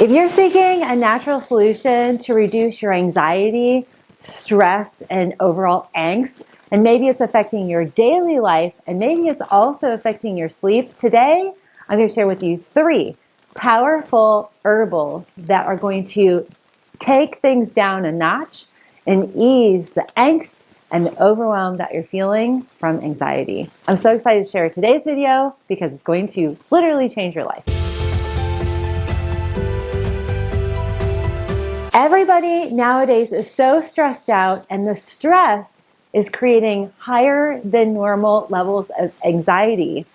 If you're seeking a natural solution to reduce your anxiety, stress, and overall angst, and maybe it's affecting your daily life, and maybe it's also affecting your sleep, today I'm going to share with you three powerful herbals that are going to take things down a notch and ease the angst and the overwhelm that you're feeling from anxiety. I'm so excited to share today's video because it's going to literally change your life. Everybody nowadays is so stressed out and the stress is creating higher than normal levels of anxiety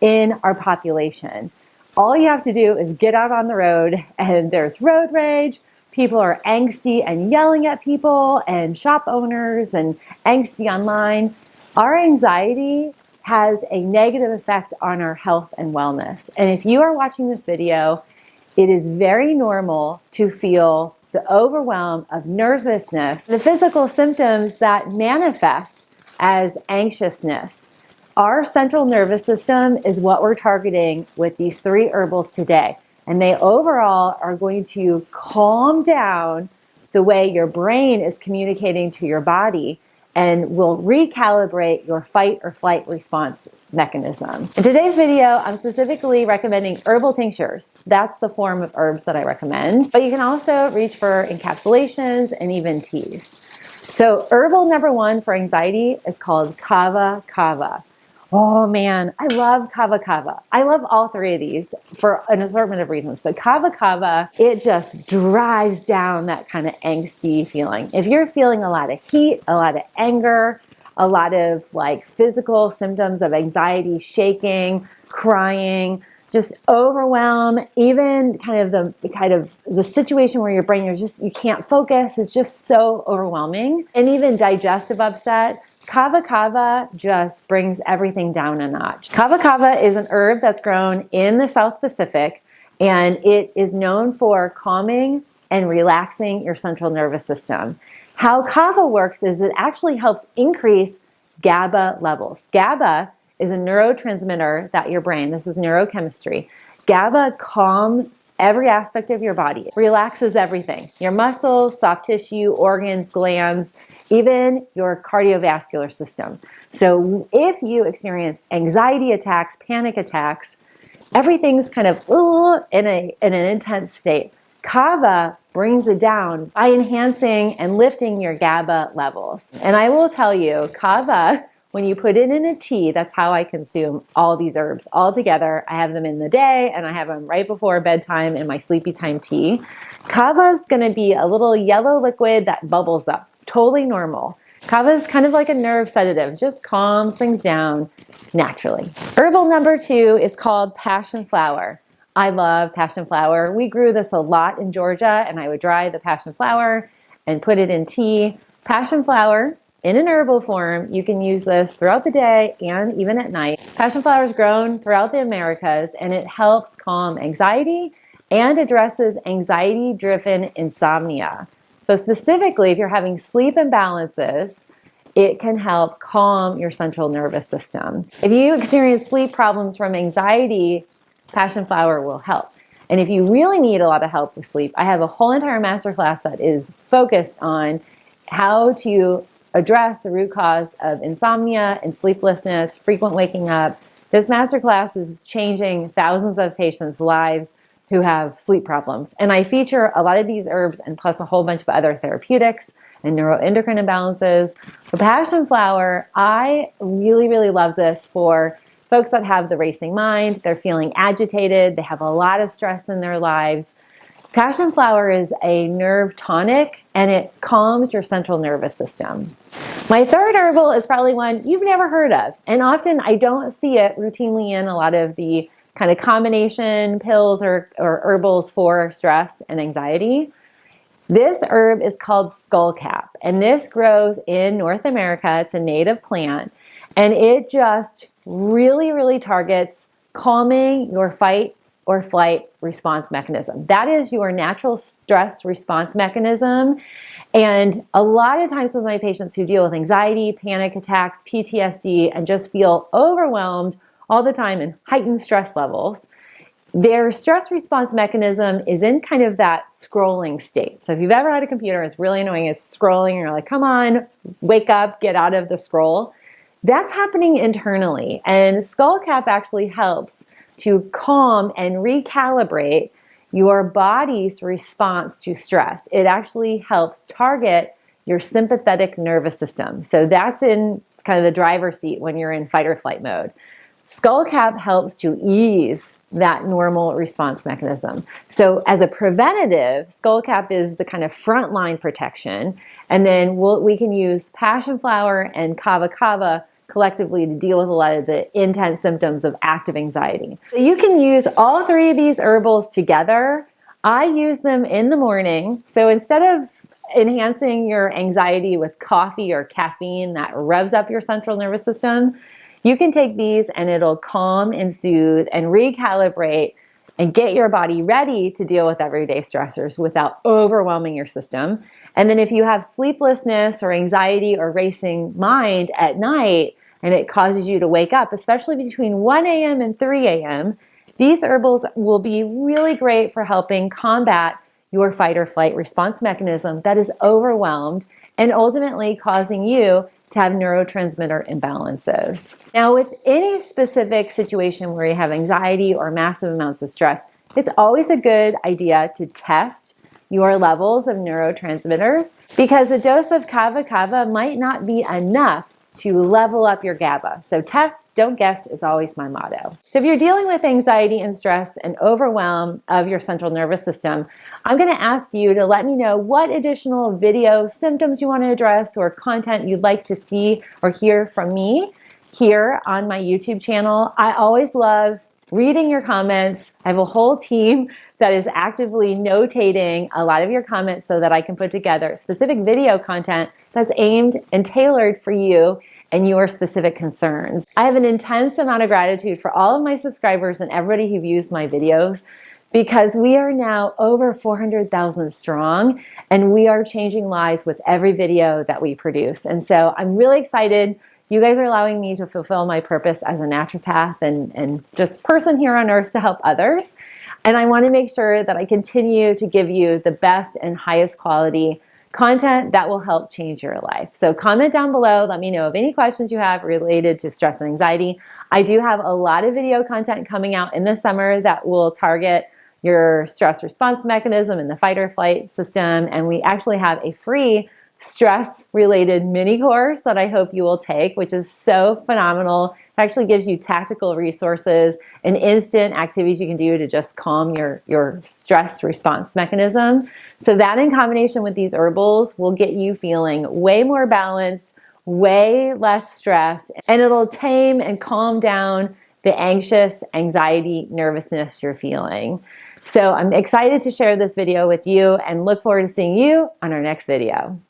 in our population. All you have to do is get out on the road and there's road rage, people are angsty and yelling at people and shop owners and angsty online. Our anxiety has a negative effect on our health and wellness. And if you are watching this video, it is very normal to feel the overwhelm of nervousness, the physical symptoms that manifest as anxiousness. Our central nervous system is what we're targeting with these three herbals today. And they overall are going to calm down the way your brain is communicating to your body and will recalibrate your fight or flight response mechanism. In today's video, I'm specifically recommending herbal tinctures. That's the form of herbs that I recommend, but you can also reach for encapsulations and even teas. So herbal number one for anxiety is called kava kava. Oh man, I love Kava Kava. I love all three of these for an assortment of reasons, but Kava Kava, it just drives down that kind of angsty feeling. If you're feeling a lot of heat, a lot of anger, a lot of like physical symptoms of anxiety, shaking, crying, just overwhelm, even kind of the kind of the situation where your brain, you're just, you can't focus. It's just so overwhelming. And even digestive upset, Kava Kava just brings everything down a notch. Kava Kava is an herb that's grown in the South Pacific and it is known for calming and relaxing your central nervous system. How kava works is it actually helps increase GABA levels. GABA is a neurotransmitter that your brain, this is neurochemistry, GABA calms every aspect of your body. relaxes everything. Your muscles, soft tissue, organs, glands, even your cardiovascular system. So if you experience anxiety attacks, panic attacks, everything's kind of in, a, in an intense state. Kava brings it down by enhancing and lifting your GABA levels. And I will tell you, Kava when you put it in a tea, that's how I consume all these herbs all together. I have them in the day and I have them right before bedtime in my sleepy time tea. Kava is going to be a little yellow liquid that bubbles up, totally normal. Kava is kind of like a nerve sedative, just calms things down naturally. Herbal number two is called passion flower. I love passion flower. We grew this a lot in Georgia and I would dry the passion flower and put it in tea. Passion flower in an herbal form. You can use this throughout the day and even at night. Passion flower is grown throughout the Americas and it helps calm anxiety and addresses anxiety-driven insomnia. So specifically, if you're having sleep imbalances, it can help calm your central nervous system. If you experience sleep problems from anxiety, passion flower will help. And if you really need a lot of help with sleep, I have a whole entire masterclass that is focused on how to address the root cause of insomnia and sleeplessness, frequent waking up. This masterclass is changing thousands of patients' lives who have sleep problems. And I feature a lot of these herbs and plus a whole bunch of other therapeutics and neuroendocrine imbalances. The passion flower, I really, really love this for folks that have the racing mind, they're feeling agitated, they have a lot of stress in their lives. Passion flower is a nerve tonic and it calms your central nervous system. My third herbal is probably one you've never heard of. And often I don't see it routinely in a lot of the kind of combination pills or, or herbals for stress and anxiety. This herb is called skullcap and this grows in North America. It's a native plant and it just really, really targets calming your fight or flight response mechanism. That is your natural stress response mechanism. And a lot of times with my patients who deal with anxiety, panic attacks, PTSD, and just feel overwhelmed all the time and heightened stress levels, their stress response mechanism is in kind of that scrolling state. So if you've ever had a computer, it's really annoying, it's scrolling, and you're like, come on, wake up, get out of the scroll. That's happening internally. And Skullcap actually helps to calm and recalibrate your body's response to stress. It actually helps target your sympathetic nervous system. So that's in kind of the driver's seat when you're in fight or flight mode. Skullcap helps to ease that normal response mechanism. So as a preventative, Skullcap is the kind of frontline protection. And then we'll, we can use passion flower and kava kava collectively to deal with a lot of the intense symptoms of active anxiety. So you can use all three of these herbals together. I use them in the morning. So instead of enhancing your anxiety with coffee or caffeine that revs up your central nervous system, you can take these and it'll calm and soothe and recalibrate and get your body ready to deal with everyday stressors without overwhelming your system. And then if you have sleeplessness or anxiety or racing mind at night and it causes you to wake up, especially between 1 a.m. and 3 a.m., these herbals will be really great for helping combat your fight or flight response mechanism that is overwhelmed and ultimately causing you to have neurotransmitter imbalances. Now, with any specific situation where you have anxiety or massive amounts of stress, it's always a good idea to test your levels of neurotransmitters because a dose of kava kava might not be enough to level up your GABA. So test, don't guess is always my motto. So if you're dealing with anxiety and stress and overwhelm of your central nervous system, I'm gonna ask you to let me know what additional video symptoms you wanna address or content you'd like to see or hear from me here on my YouTube channel. I always love reading your comments. I have a whole team that is actively notating a lot of your comments so that I can put together specific video content that's aimed and tailored for you and your specific concerns. I have an intense amount of gratitude for all of my subscribers and everybody who views my videos because we are now over 400,000 strong and we are changing lives with every video that we produce. And so I'm really excited you guys are allowing me to fulfill my purpose as a naturopath and, and just person here on earth to help others. And I want to make sure that I continue to give you the best and highest quality content that will help change your life. So comment down below. Let me know of any questions you have related to stress and anxiety. I do have a lot of video content coming out in the summer that will target your stress response mechanism and the fight or flight system. And we actually have a free stress related mini course that I hope you will take, which is so phenomenal. It actually gives you tactical resources and instant activities you can do to just calm your, your stress response mechanism. So that in combination with these herbals will get you feeling way more balanced, way less stress, and it'll tame and calm down the anxious, anxiety, nervousness you're feeling. So I'm excited to share this video with you and look forward to seeing you on our next video.